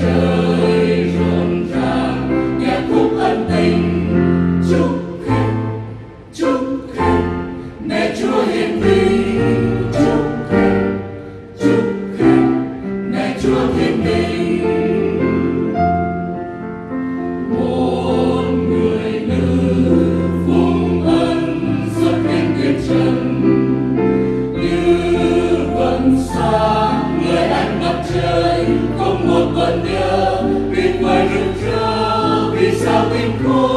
trời rộn ràng nhạc khúc ân tình chúc khách chúc khách mẹ chúa hiền vinh chúc khách chúc khách mẹ chúa thiên đình will we go?